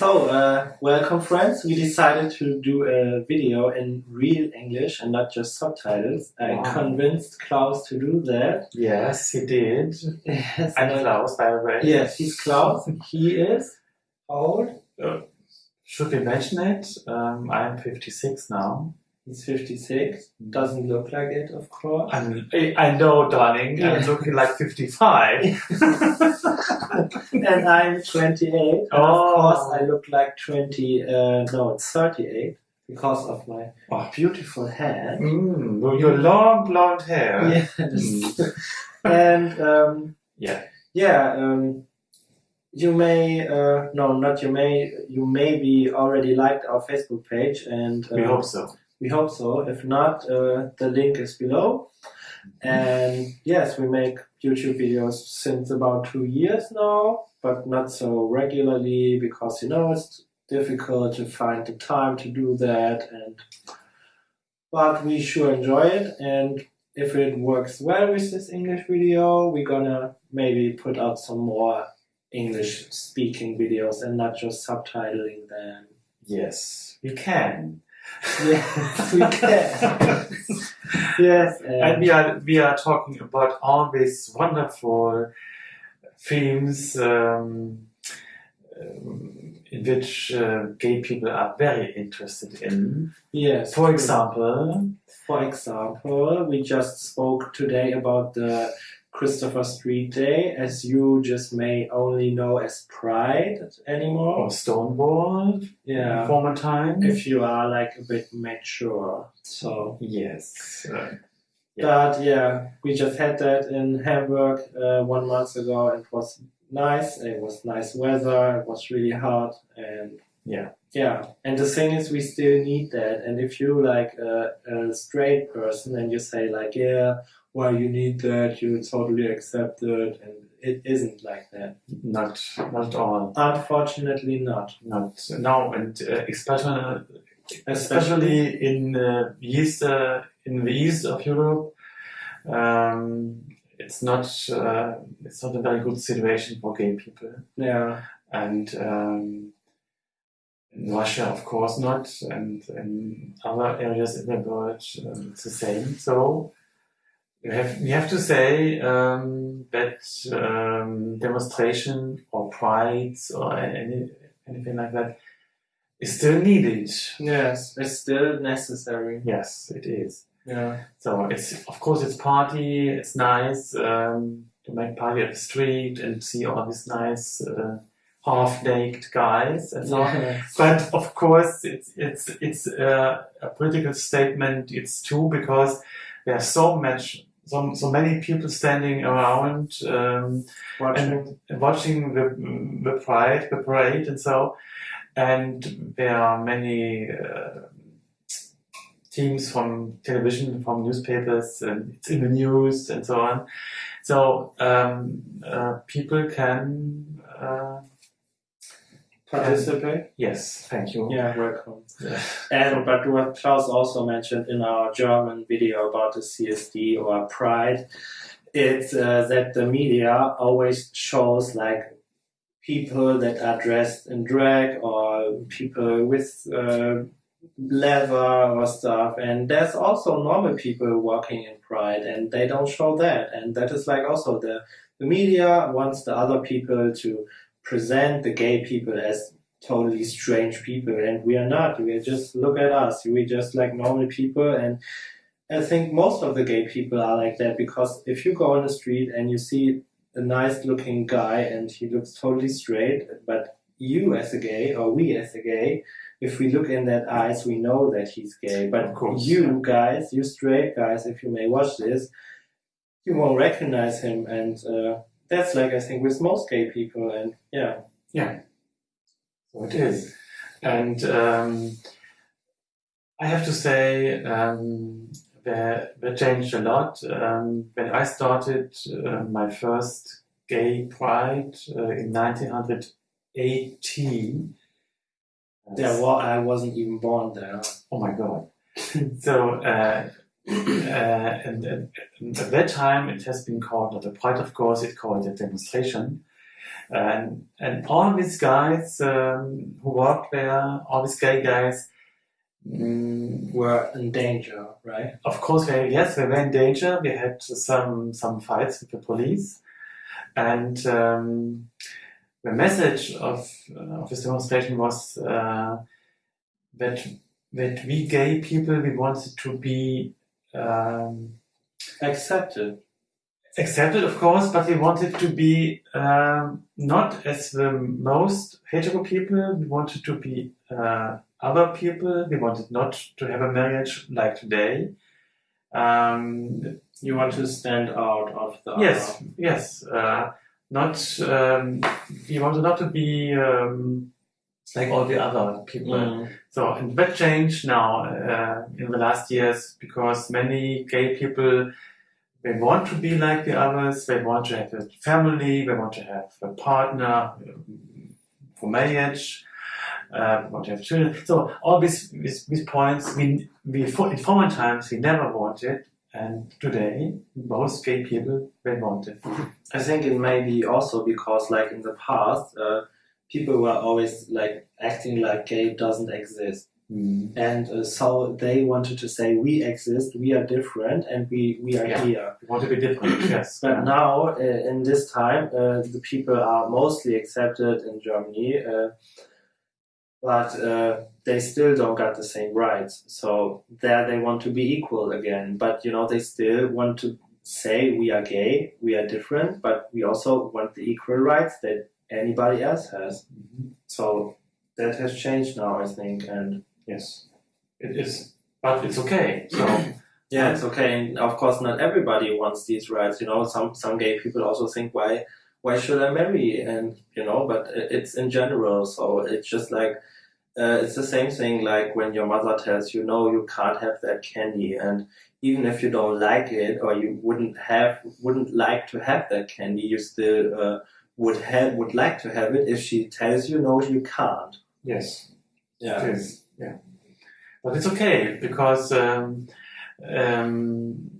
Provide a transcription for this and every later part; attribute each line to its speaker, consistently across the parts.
Speaker 1: So, uh, welcome friends. We decided to do a video in real English and not just subtitles. I
Speaker 2: Wow.
Speaker 1: convinced Klaus to do that.
Speaker 2: Yes, he did.
Speaker 1: Yes,
Speaker 2: I'm Klaus, by the way.
Speaker 1: Yes, he's Klaus. He is old?
Speaker 2: Should we mention it? Um, I'm 56 now.
Speaker 1: He's 56. Doesn't look like it, of course.
Speaker 2: I I know, darling.
Speaker 1: Yeah.
Speaker 2: I'm looking like 55.
Speaker 1: and I'm 28. And
Speaker 2: Oh.
Speaker 1: Of course, I look like 20. Uh, no, it's 38 because of my
Speaker 2: Oh.
Speaker 1: beautiful hair.
Speaker 2: mm, with your long blonde hair.
Speaker 1: Yes. and um,
Speaker 2: Yeah.
Speaker 1: yeah, um, you may uh, no, not you may. You maybe already liked our Facebook page, and uh,
Speaker 2: We hope so.
Speaker 1: We hope so. If not, uh, the link is below. And yes, we make YouTube videos since about two years now, but not so regularly because you know it's difficult to find the time to do that. And but we sure enjoy it, and if it works well with this English video, we're gonna maybe put out some more English speaking videos and not just subtitling them.
Speaker 2: Yes, you can.
Speaker 1: Yes, we can. yes,
Speaker 2: And we are we are talking about all these wonderful themes um, um, in which uh, gay people are very interested in.
Speaker 1: yes.
Speaker 2: For example,
Speaker 1: for example, we just spoke today about the Christopher Street Day, as you just may only know as Pride anymore.
Speaker 2: or Stonewall,
Speaker 1: Yeah,
Speaker 2: former time.
Speaker 1: if you are like a bit mature. So,
Speaker 2: yes, uh,
Speaker 1: but yeah, we just had that in Hamburg uh, one month ago, and it was nice. It was nice weather. It was really hot, and
Speaker 2: Yeah.
Speaker 1: yeah. And the thing is, we still need that. And if you like a, a straight person and you say like, yeah, well, you need that, you totally accept it, and it isn't like that.
Speaker 2: not not all,
Speaker 1: Unfortunately, not.
Speaker 2: not no, and uh, especially especially in uh, east uh, in the east of Europe, um, it's not uh, it's not a very good situation for gay people,
Speaker 1: Yeah.
Speaker 2: and um, in Russia, of course, not, and in other areas in the world, um, it's the same. So. You have, we have to say um, that um, demonstration or prides or any, anything like that is still needed.
Speaker 1: Yes, it's still necessary.
Speaker 2: Yes, it is.
Speaker 1: Yeah.
Speaker 2: So it's of course it's party. It's nice um, to make party at the street and see all these nice uh, half-naked guys and so on. But of course, it's it's it's uh, a political statement. It's true because there's so much, so so many people standing around um,
Speaker 1: Watching.
Speaker 2: and watching the the pride, the parade, and so. And there are many uh, teams from television, from newspapers, and it's in the news and so on. So um, uh, people can. Uh,
Speaker 1: Participate.
Speaker 2: yes, thank you.
Speaker 1: Yeah, welcome.
Speaker 2: Yeah.
Speaker 1: And but what Klaus also mentioned in our German video about the CSD or Pride, it's uh, that the media always shows like people that are dressed in drag or people with uh, leather or stuff, and there's also normal people walking in Pride, and they don't show that, and that is like also the the media wants the other people to present the gay people as totally strange people and we are not. We are just look at us. We just like normal people and i think most of the gay people are like that because if you go on the street and you see a nice looking guy and he looks totally straight but you as a gay or we as a gay if we look in that eyes we know that he's gay. But you guys you straight guys if you may watch this you won't recognize him and uh, that's like i think with most gay people and yeah
Speaker 2: Yeah, so it is. And um, I have to say, um, they, they changed a lot. Um, when I started uh, my first gay pride uh, in 1918,
Speaker 1: Yeah, well, I wasn't even born there.
Speaker 2: Oh my god. so, uh, and, and, and at that time it has been called not a pride, of course, it called a demonstration. And, and all these guys um, who worked there, all these gay guys, mm,
Speaker 1: Were in danger, right?
Speaker 2: of course, yes, they were in danger. We had some some fights with the police, and um, the message of uh, of this demonstration was uh, that that we gay people we wanted to be um,
Speaker 1: Accepted.
Speaker 2: accepted, of course, but we wanted to be um, not as the most hetero people. We wanted to be uh, other people. We wanted not to have a marriage like today. Um,
Speaker 1: You want to stand out of the
Speaker 2: yes, yes. Uh, not um, we wanted not to be um, like all the other people.
Speaker 1: Mm.
Speaker 2: So and that changed now uh, in the last years because many gay people they want to be like the others. They want to have a family. They want to have a partner um, for marriage. Uh, want to have children. So all these these, these points we we in former times we never wanted, and today most gay people they want it.
Speaker 1: I think it may be also because, like in the past, uh, people were always like acting like gay doesn't exist,
Speaker 2: Mm.
Speaker 1: and uh, so they wanted to say we exist, we are different, and we we are
Speaker 2: Yeah.
Speaker 1: here.
Speaker 2: We want to be different. Yes.
Speaker 1: But now, uh, in this time, uh, the people are mostly accepted in Germany, uh, but uh, they still don't got the same rights. So there, they want to be equal again. But you know, they still want to say we are gay, we are different, but we also want the equal rights that anybody else has.
Speaker 2: Mhm.
Speaker 1: So that has changed now, I think, and
Speaker 2: Yes. It is, but it's okay. So.
Speaker 1: Yeah, it's okay. And of course, not everybody wants these rights. You know, some some gay people also think, why why should I marry? And you know, but it's in general. So it's just like uh, it's the same thing. Like when your mother tells you, no, you can't have that candy, and even if you don't like it or you wouldn't have wouldn't like to have that candy, you still uh, would have would like to have it if she tells you, no, you can't.
Speaker 2: Yes.
Speaker 1: Yeah.
Speaker 2: Is. Yeah. But it's okay because um, um,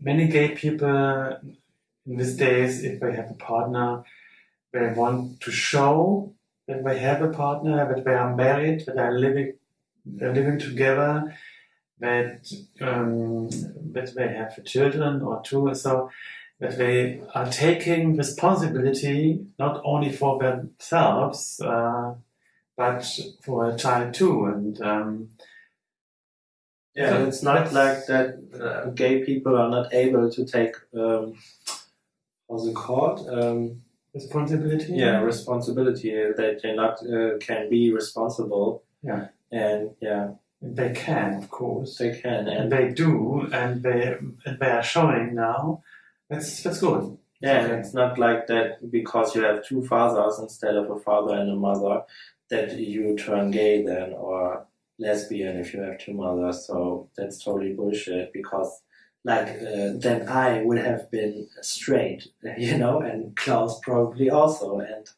Speaker 2: many gay people in these days, if they have a partner, they want to show that they have a partner, that they are married, that they are living, they're living together, that um, that they have children or two, or so that they are taking responsibility not only for themselves. Uh, but for a child too. And um,
Speaker 1: Yeah,
Speaker 2: So
Speaker 1: it's not like that. Uh, gay people are not able to take um, how's it called? Um,
Speaker 2: responsibility.
Speaker 1: yeah, responsibility. That they not uh, can be responsible.
Speaker 2: Yeah.
Speaker 1: and yeah,
Speaker 2: they can, of course,
Speaker 1: they can.
Speaker 2: and
Speaker 1: And
Speaker 2: they do, and they and they are showing now. That's that's good.
Speaker 1: yeah, and it's not like that because you have two fathers instead of a father and a mother that you turn gay then or lesbian if you have two mothers. So that's totally bullshit because. Like uh, then I would have been straight, you know, and Klaus probably also, and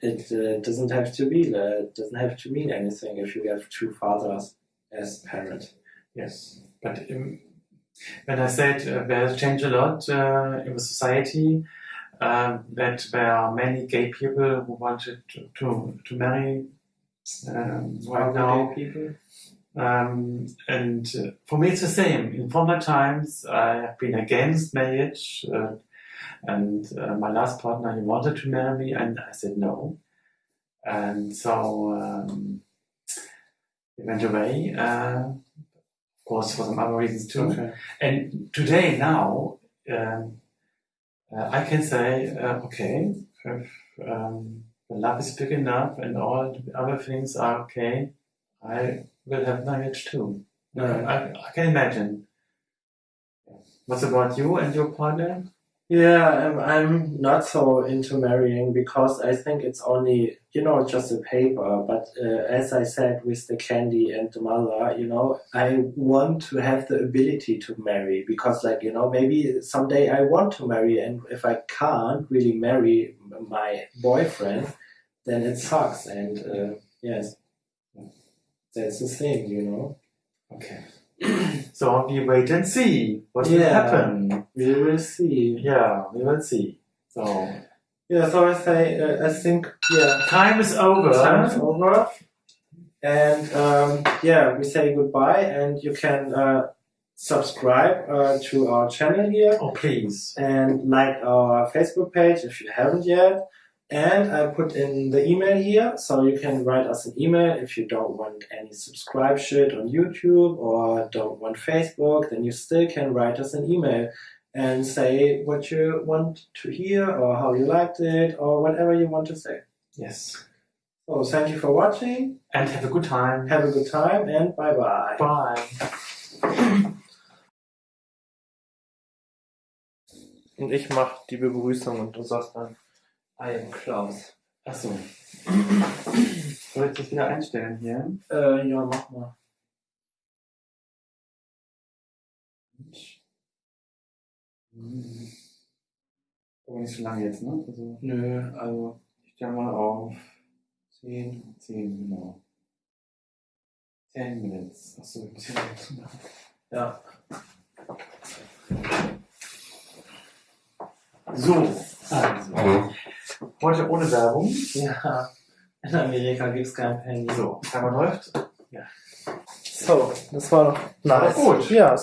Speaker 1: it uh, doesn't have to be that. It doesn't have to mean anything if you have two fathers as parents.
Speaker 2: Yes, but um, when I said uh, there has changed a lot uh, in the society, um, that there are many gay people who wanted to to, to marry um, right now.
Speaker 1: people.
Speaker 2: Um, and uh, for me, it's the same. In former times, I have been against marriage, uh, and uh, my last partner he wanted to marry me, and I said no. And so um, he went away. Uh, course, for some other reasons too.
Speaker 1: Okay.
Speaker 2: And today, now, um, uh, I can say, uh, okay, if um, the love is big enough and all the other things are okay, I will have marriage too. Uh, I, I can imagine. What's about you and your partner?
Speaker 1: Yeah, I'm, I'm not so into marrying because I think it's only, you know, just a paper. But uh, as I said with the candy and the mother, you know, I want to have the ability to marry because, like, you know, maybe someday I want to marry, and if I can't really marry my boyfriend, then it sucks. And uh, yes, that's the thing, you know.
Speaker 2: Okay. so we wait and see what will
Speaker 1: Yeah.
Speaker 2: happen.
Speaker 1: We will see.
Speaker 2: Yeah, we will see. So
Speaker 1: Yeah, so I say, uh, I think, yeah,
Speaker 2: Time is over.
Speaker 1: time is over. And um, yeah, we say goodbye, and you can uh, subscribe uh, to our channel here
Speaker 2: Oh, please.
Speaker 1: and like our Facebook page if you haven't yet. And I put in the email here, so you can write us an email if you don't want any subscribe shit on YouTube or don't want Facebook, then you still can write us an email and say what you want to hear or how you liked it or whatever you want to say.
Speaker 2: Yes.
Speaker 1: So thank you for watching,
Speaker 2: And have a good time.
Speaker 1: have a good time and bye bye.
Speaker 2: Bye.
Speaker 1: Und ich mach die Begrüßung und du sagst dann,
Speaker 2: I am Klaus. Achso. Soll ich das wieder einstellen hier?
Speaker 1: äh, ja, mach mal.
Speaker 2: Aber nicht so lange jetzt, ne? Also,
Speaker 1: Nö,
Speaker 2: also ich stelle mal auf
Speaker 1: 10.
Speaker 2: 10, genau. 10 Minutes. Achso, 10 Minuten.
Speaker 1: Ja.
Speaker 2: So, also. Heute ohne Werbung.
Speaker 1: Ja. In Amerika gibt's kein Penny.
Speaker 2: So, Timer läuft.
Speaker 1: So, das war doch nice.
Speaker 2: gut.
Speaker 1: Ja,